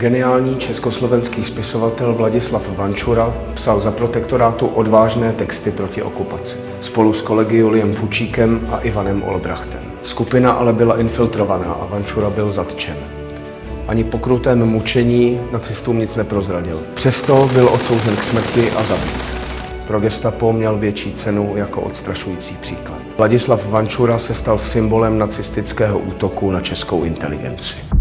Geniální československý spisovatel Vladislav Vančura psal za protektorátu odvážné texty proti okupaci. Spolu s kolegy Juliem Fučíkem a Ivanem Olbrachtem. Skupina ale byla infiltrovaná a Vančura byl zatčen. Ani po krutém mučení nacistům nic neprozradil. Přesto byl odsouzen k smrti a zabit. Pro gestapo měl větší cenu jako odstrašující příklad. Vladislav Vančura se stal symbolem nacistického útoku na českou inteligenci.